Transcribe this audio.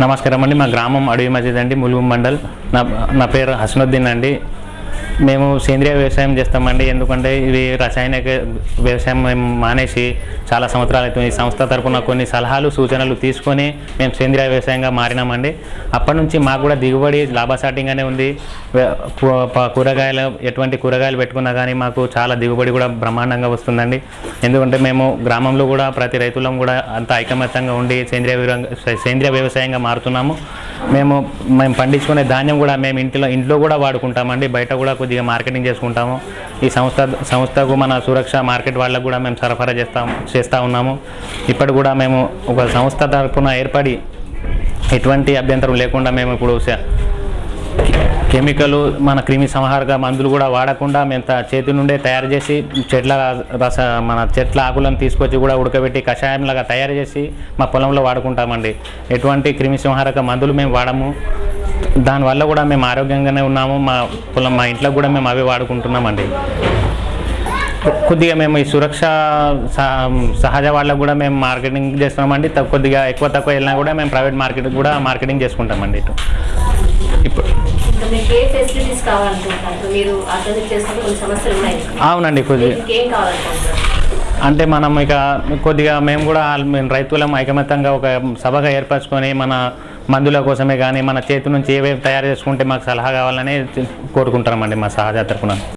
నమస్కారం అండి. మా గ్రామం అడవి మసీద్ అండి ములుగు మండల్. నా నా పేరు హసనుద్దీన్ అండి. మేము సేంద్రియ వ్యవసాయం చేస్తామండి. ఎందుకంటే ఇది రసాయనిక వ్యవసాయం మేము మానేసి చాలా సంవత్సరాలు అవుతుంది. ఈ సంస్థ తరపున కొన్ని సలహాలు సూచనలు తీసుకొని మేము సేంద్రియ వ్యవసాయంగా మారినామండి. అప్పటి నుంచి మాకు కూడా దిగుబడి లాభసాటింగ్గానే ఉంది. కూరగాయలు ఎటువంటి కూరగాయలు పెట్టుకున్నా కానీ మాకు చాలా దిగుబడి కూడా బ్రహ్మాండంగా వస్తుందండి. ఎందుకంటే మేము గ్రామంలో కూడా ప్రతి రైతులం కూడా అంత ఐకమత్యంగా ఉండి సేంద్రియ సేంద్రియ వ్యవసాయంగా మారుతున్నాము. మేము మేము పండించుకునే ధాన్యం కూడా మేము ఇంట్లో ఇంట్లో కూడా వాడుకుంటామండి. బయట కూడా కొద్దిగా మార్కెటింగ్ చేసుకుంటాము. ఈ సంస్థ సంస్థకు మన సురక్ష మార్కెట్ వాళ్ళకు కూడా మేము సరఫరా చేస్తాం చేస్తూ ఉన్నాము. ఇప్పటి కూడా మేము ఒక సంస్థ తరఫున ఏర్పడి ఎటువంటి అభ్యంతరం లేకుండా మేము ఇప్పుడు కెమికల్ మన క్రిమి సంహారక మందులు కూడా వాడకుండా మేము చేతి నుండే తయారు చేసి చెట్ల రస మన చెట్ల ఆకులను తీసుకొచ్చి కూడా ఉడకబెట్టి కషాయంలాగా తయారు చేసి మా పొలంలో వాడుకుంటామండి. ఎటువంటి క్రిమి సంహారక మందులు మేము వాడము. దానివల్ల కూడా మేము ఆరోగ్యంగానే ఉన్నాము. మా పొలం మా ఇంట్లో కూడా మేము అవే వాడుకుంటున్నామండి. కొద్దిగా మేము ఈ సురక్ష సహ- సహజ వాళ్ళకు కూడా మేము మార్కెటింగ్ చేస్తున్నామండి. కొద్దిగా ఎక్కువ తక్కువ వెళ్ళినా కూడా మేము ప్రైవేట్ మార్కెట్ కూడా మార్కెటింగ్ చేసుకుంటామండి ఇటు. ఇప్పుడు అవునండి కొద్దిగా అంటే మనం ఇక కొద్దిగా మేము కూడా రైతులం ఐకమత్యంగా ఒక సభగా ఏర్పరచుకొని మన మందుల కోసమే కానీ మన చేతి నుంచి ఏవేవి తయారు చేసుకుంటే మాకు సలహా కావాలని కోరుకుంటున్నామండి మా సహజ తరపున.